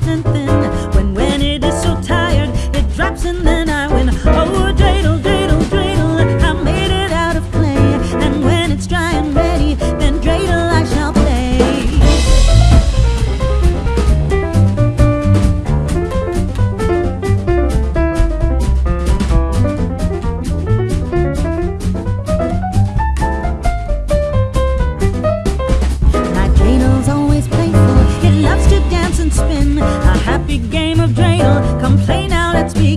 then cradle complain on, complain let's be